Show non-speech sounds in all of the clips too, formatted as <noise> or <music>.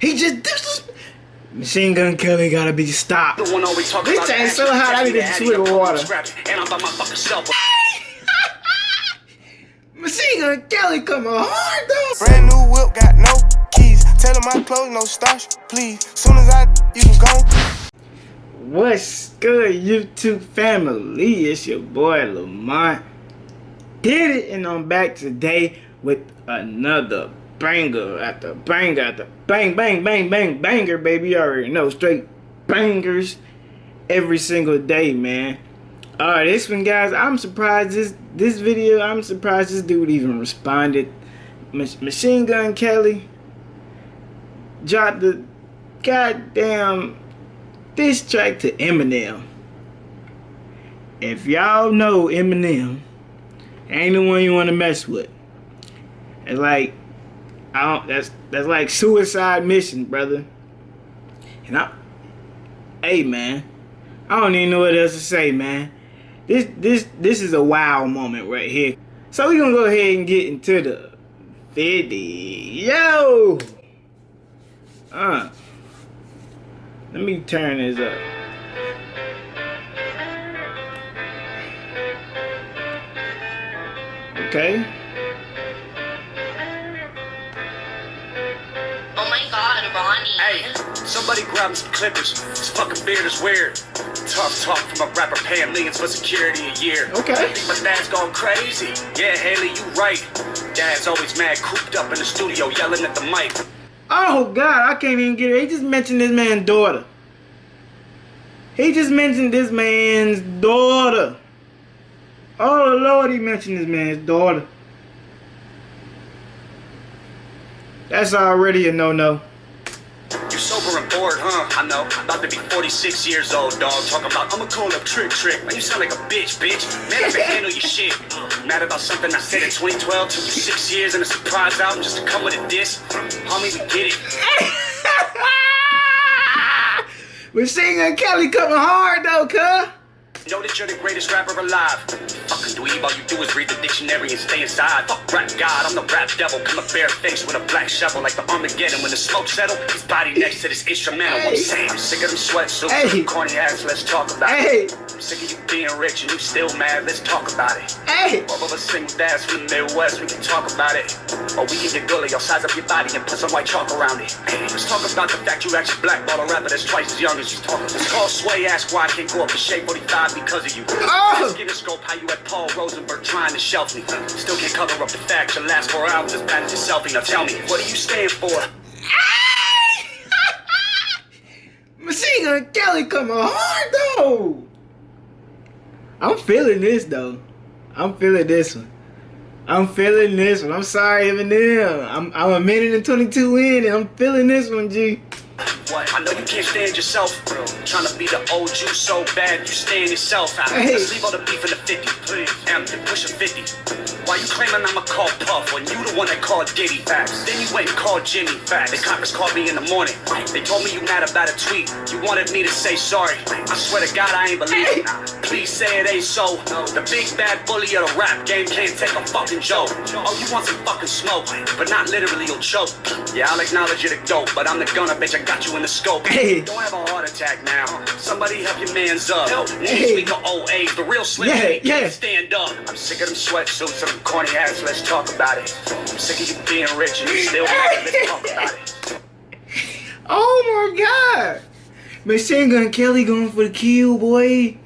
He just disrespect. Machine Gun Kelly gotta be stopped. The one always talking this ain't so hot, I need to swim with water. And I'm by my fucking self. <laughs> Machine Gun Kelly coming hard though. Brand new whip, got no keys. Tell him my clothes, no starch, please. Soon as I, you can go. What's good, YouTube family? It's your boy Lamont. Did it, and I'm back today with another banger after banger after bang, bang, bang, bang, banger, baby. You already know, straight bangers every single day, man. Alright, this one, guys, I'm surprised this this video, I'm surprised this dude even responded. Machine Gun Kelly dropped the goddamn diss track to Eminem. If y'all know Eminem, ain't the one you want to mess with. It's like I don't. That's that's like suicide mission, brother. And I, hey man, I don't even know what else to say, man. This this this is a wow moment right here. So we gonna go ahead and get into the video. Uh, let me turn this up. Okay. Hey, somebody grab him some clippers. This fucking beard is weird. Tough talk from a rapper paying millions for security a year. Okay. I think my dad's gone crazy. Yeah, Haley, you right. Dad's always mad, cooped up in the studio, yelling at the mic. Oh God, I can't even get it. He just mentioned this man's daughter. He just mentioned this man's daughter. Oh Lord, he mentioned this man's daughter. That's already a no-no bored, huh? I know. About to be 46 years old, dog. Talking about, I'ma call up Trick Trick. Man, you sound like a bitch, bitch. Man, I can handle your shit. <laughs> Mad about something I said in 2012. Took you six years and a surprise album just to come with a diss. Homie, we get it. <laughs> We're singing Kelly coming hard, though, cuh. Know that you're the greatest rapper alive. Fucking dweeb, all you do is read the dictionary and stay inside. Fuck rap god, I'm the rap devil. Come a bare face with a black shovel like the Armageddon. When the smoke settle, his body next to this instrumental. Hey. I'm saying I'm sick of them sweatsuits, hey. corny ass. Let's talk about hey. it. I'm sick of you being rich and you still mad. Let's talk about it. Hey. All of us single dads from the Midwest, we can talk about it. Or we can get gully, I'll size up your body and put some white chalk around it. Hey, let's talk about the fact you actually blackball a rapper that's twice as young as you talking. Let's call Sway, ask why I can't go up to Shade 45 because of you. Ah! Oh! Scope how you had Paul Rosenberg trying to shelf me. Still can't cover up the fact your last four albums as bad as your selfie. Now tell me, what do you stand for? <laughs> Machine Gun Kelly coming hard though. I'm feeling this though. I'm feeling this one. I'm feeling this one. I'm sorry, Eminem. I'm I'm a minute and 22 in, and I'm feeling this one, G. What? I know you can't stand yourself, bro. Trying to be the old you so bad, you stand yourself out. Hey. Let's leave all the beef in the 50, please. Damn, you're pushing 50. Why you claiming I'ma call Puff when you the one that called Diddy facts? Then you went and called Jimmy facts. They conference called me in the morning. They told me you mad about a tweet. You wanted me to say sorry. I swear to God I ain't believe it. Please say it ain't so. The big bad bully of the rap game can't take a fucking joke. Oh, you want some fucking smoke, but not literally you'll choke. Yeah, I'll acknowledge you're the dope, but I'm the gunner, bitch. I got you in the scope. Hey. Don't have a heart attack now. Somebody help your man's up. Help. Hey. Of old age, the real slim yeah, yeah. stand up. I'm sick of them sweatsuits and them corny hats. Let's talk about it. I'm sick of you being rich and you still. <laughs> Let's talk about it. Oh my god. Machine Gun Kelly going for the kill, boy.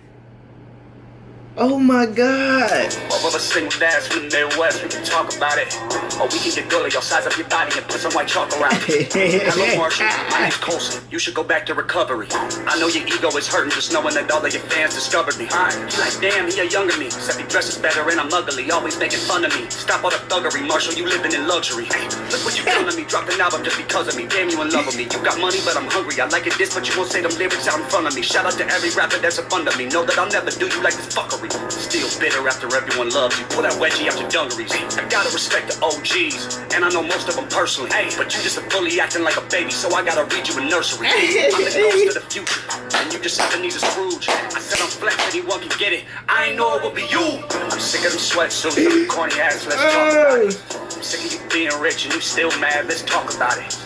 Oh my god. All of us single dads from the Midwest, we can talk about it. Or we can get gully, I'll size up your body and put some white chalk around it. <laughs> Hello, Marshall. My name's Colson. You should go back to recovery. I know your ego is hurting just knowing that all of your fans discovered me. You like, damn, he a younger me. Except he dresses better and I'm ugly, always making fun of me. Stop all the thuggery, Marshall, you living in luxury. Look what you to me, dropped an album just because of me. Damn, you in love with me. You got money, but I'm hungry. I like it this, but you won't say them lyrics out in front of me. Shout out to every rapper that's a fun of me. Know that I'll never do you like this fuckery. Still bitter after everyone everyone loves you. Pull that wedgie out your dungarees. I gotta respect the OGs, and I know most of them personally. Hey, but you just a bully acting like a baby, so I gotta read you a nursery. I'm the ghost of the future, and you just Ebenezer Scrooge. I said I'm flex, anyone can get it. I ain't know it would be you. I'm sick of them sweatsuits, corny ass. Let's talk about it. I'm sick of you being rich and you still mad. Let's talk about it.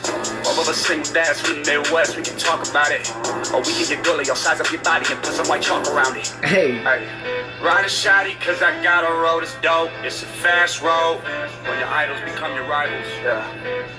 All of us single dads from the Midwest, we can talk about it. Or we can get gully, I'll size up your body and put some white chalk around it. Hey. Hey, ride a shotty cause I got a road that's dope. It's a fast road. When your idols become your rivals. Yeah.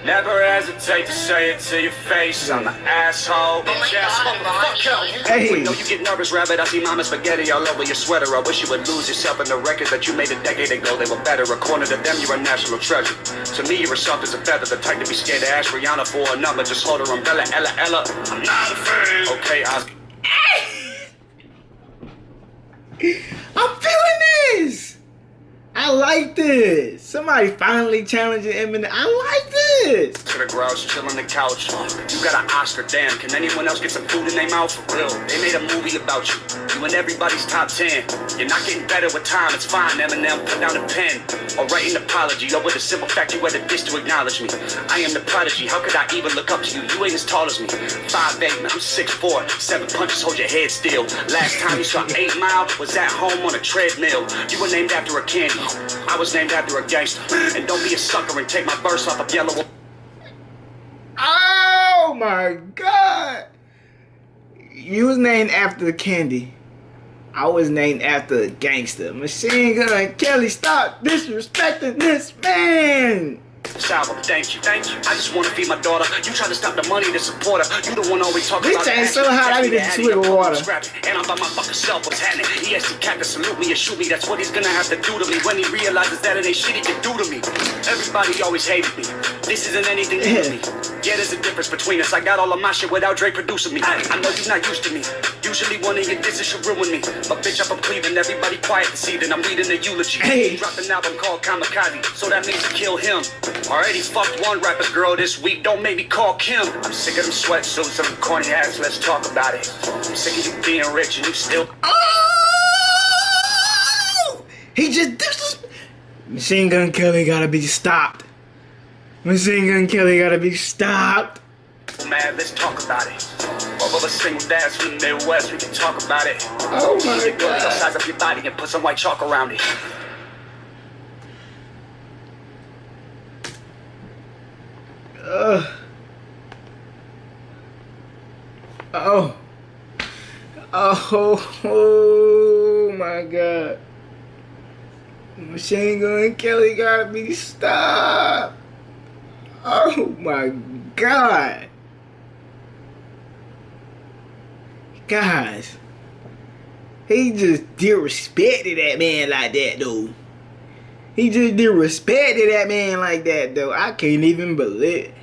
Never hesitate to say it to your face. I'm an asshole. Bitch ass motherfucker. Hey. We know you get nervous, rabbit. I see mama spaghetti all over your sweater. I wish you would lose yourself in the records that you made a decade ago. They were better. According to them, you're a national treasure. To me, you're as soft as a feather. The type to be scared to ask Rihanna for a number. Just hold her umbrella, Ella, Ella. I'm not a fan. Okay, I. I'm feeling this. I like this. Somebody finally challenging Eminem. I like this. to the garage, chill on the couch. You got an Oscar, damn. Can anyone else get some food in their mouth? For real, they made a movie about you. You in everybody's top 10. You're not getting better with time, it's fine. Eminem, put down a pen. Or write an apology. With the simple fact you had a dish to acknowledge me. I am the prodigy, how could I even look up to you? You ain't as tall as me. 5'8, man, I'm 6'4. Seven punches, hold your head still. Last time you saw 8 Mile was at home on a treadmill. You were named after a candy. I was named after a gangster. And don't be a sucker and take my verse off of Yellow. Oh my god. You was named after candy. I was named after a gangster. Machine Gun Kelly, stop disrespecting this man. Album. Thank you, thank you. I just want to feed my daughter. You try to stop the money to support her. You the one always talking This about ain't so hot, I need the Addy, swig of water. And I'm by my fucking self. What's happening? EST cat to salute me and shoot me. That's what he's gonna have to do to me when he realizes that it ain't shit he can do to me. Everybody always hated me. This isn't anything new to me. Yeah, there's a difference between us. I got all of my shit without Dre producing me. I know you're not used to me. Usually one of your disses should ruin me. But bitch, I'm from Cleveland. Everybody quiet this evening. I'm reading a eulogy. Hey. Dropped an album called Kamikaze, so that means to kill him. Already fucked one rapper girl this week. Don't make me call Kim. I'm sick of them sweatsuits, them corny ass. Let's talk about it. I'm sick of you being rich and you still. Oh! He just Machine Gun Kelly gotta be stopped. Machine Gun Kelly gotta be stopped. Mad, let's talk about it. Of us single dads from the Midwest, we can talk about it. Oh my go, god. size up your body and put some white chalk around it. Ugh. Oh. Oh, oh my god. Machine Gun Kelly gotta be stopped. Oh my god. Guys. He just disrespected that man like that though. He just disrespected that man like that though. I can't even believe.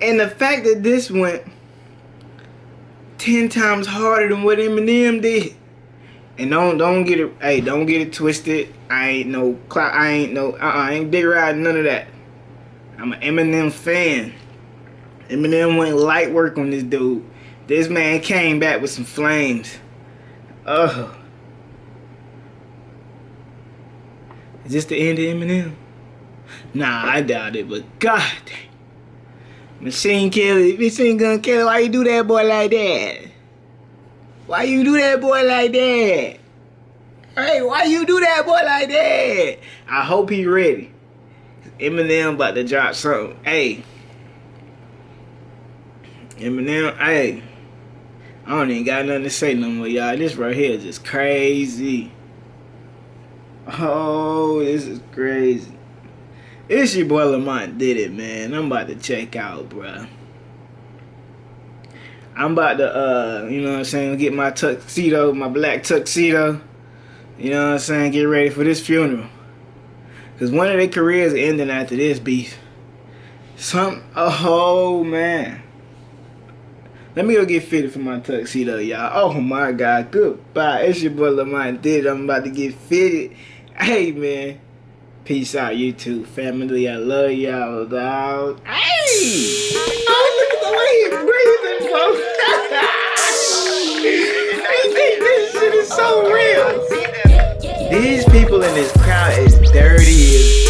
And the fact that this went ten times harder than what Eminem did. And don't don't get it hey, don't get it twisted. I ain't no I ain't no uh uh I ain't dick riding none of that. I'm an Eminem fan. Eminem went light work on this dude. This man came back with some flames. Ugh. Is this the end of Eminem? Nah, I doubt it, but god dang. Machine Kelly, Machine Gun Kelly, why you do that boy like that? Why you do that boy like that? Hey, why you do that boy like that? I hope he ready. Eminem about to drop something. Hey. Eminem, hey. I don't even got nothing to say no more, y'all. This right here is just crazy. Oh, this is crazy. It's your boy Lamont did it, man. I'm about to check out, bruh. I'm about to, uh, you know what I'm saying, get my tuxedo, my black tuxedo. You know what I'm saying, get ready for this funeral. Because one of their careers ending after this beef. Some, oh man. Let me go get fitted for my tuxedo, y'all. Oh my God, goodbye. It's your boy Lamont Did. I'm about to get fitted. Hey man. Peace out, YouTube family. I love y'all, dog. Hey! <laughs> Oh, look at the way he's breathing, folks. <laughs> this shit is so real. These people in this crowd is dirty is.